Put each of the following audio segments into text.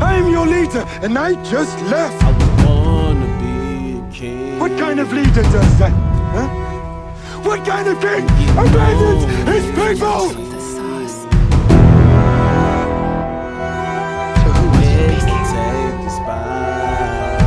I'm your leader, and I just left. I was born to be a king. What kind of leader does that? Huh? What kind of king abandons his people? So who was Yes, speaking? to take the spot.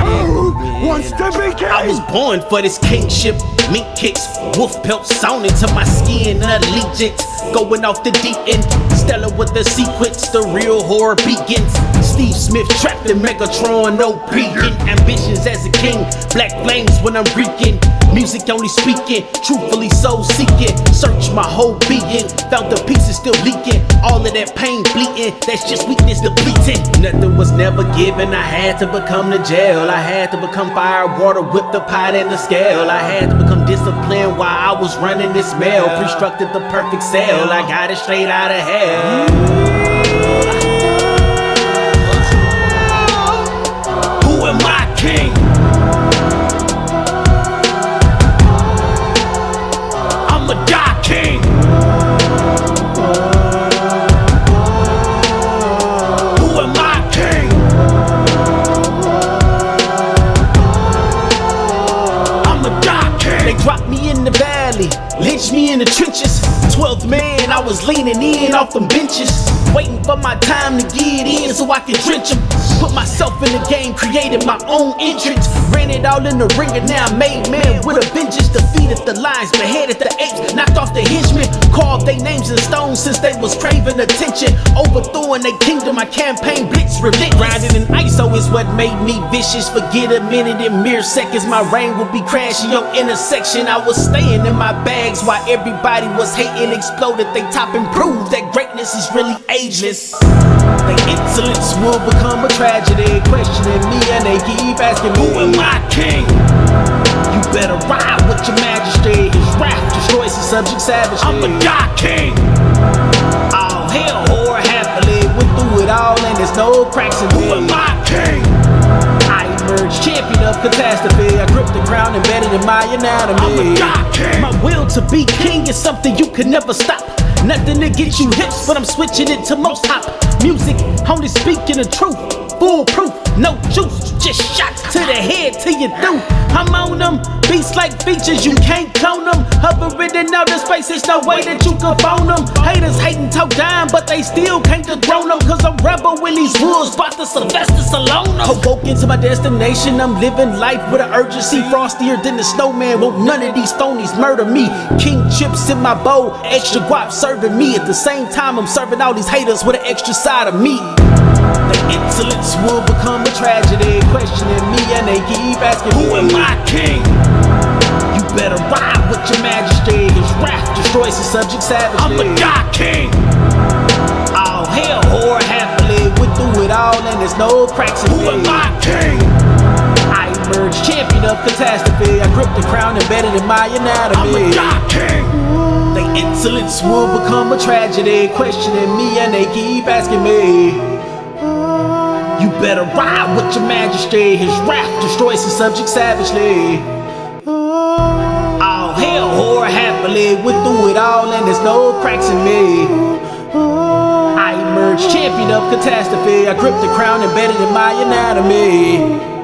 Who wants to be king? I was born for this kingship. Mink kicks, wolf pelts sewn into my skin. Allegiance, going off the deep end. Stella with the sequence, the real horror begins. Steve Smith trapped in Megatron, no peeking. Ambitions as a king, black flames when I'm reeking. Music only speaking, truthfully soul seeking. Search my whole being, found the pieces still leaking. All of that pain bleeding, that's just weakness depleting. Nothing was never given, I had to become the jail. I had to become fire, water, whip the pot and the scale. I had to become disciplined while I was running this mail. Constructed the perfect cell, I got it straight out of hell. Who am I, king? I'm a God king. 12th man, I was leaning in off them benches, waiting for my time to get in so I can drench 'em. them. Put myself in the game, created my own entrance. Ran it all in the ring and now I'm made man with a vengeance. Defeated the lions, beheaded the apes, knocked off the henchmen. Carved their names in stone since they was craving attention. Overthrowing their kingdom, my campaign blitz relentless. Grinding in ISO oh, is what made me vicious. Forget a minute in mere seconds, my reign will be crashing your intersection. I was staying in my bags while everybody was hating. Exploded, they top and improved that greatness is really ageless. Their insolence will become a tragedy. Questioning me and they keep asking me, Who am I, king? You better ride with your majesty. His wrath destroys his subject savagely. I'm a god king. All hell, whore happily. Went through it all and there's no cracks in me. Who am I, king? I emerged champion of catastrophe. I grip the crown embedded in my anatomy. I'm a god king. My will to be king is something you can never stop. Nothing to get you hips, but I'm switching it to most hop music. Only speaking the truth, foolproof, no juice, just shot to the head till you through. I'm on them beats like features, you can't clone them. Hovering in outer space, there's no way that you can phone them. Haters hating talk down, but they still can't dethrone them. Cause I'm rebel with these woods, bought the Sylvester Stallone. Awoke into my destination, I'm living life with an urgency. Frostier than the snowman, won't none of these phonies murder me. King chips in my bowl, extra guap serving me. At the same time, I'm serving all these haters with an extra side of meat. Their insolence tragedy. Questioning me and they keep asking, me. Who am I, king? You better ride with your majesty. His wrath destroys his subject savagely. I'm a god king. All hell, whore happily. We through it all and there's no cracks in Who am I, king? I emerged champion of catastrophe. I grip the crown embedded in my anatomy. I'm the god king. Insolence will become a tragedy. Questioning me and they keep asking me. Better ride with your majesty. His wrath destroys his subject savagely. All hell, whore happily. Went through it all and there's no cracks in me. I emerged champion of catastrophe. I grip the crown embedded in my anatomy.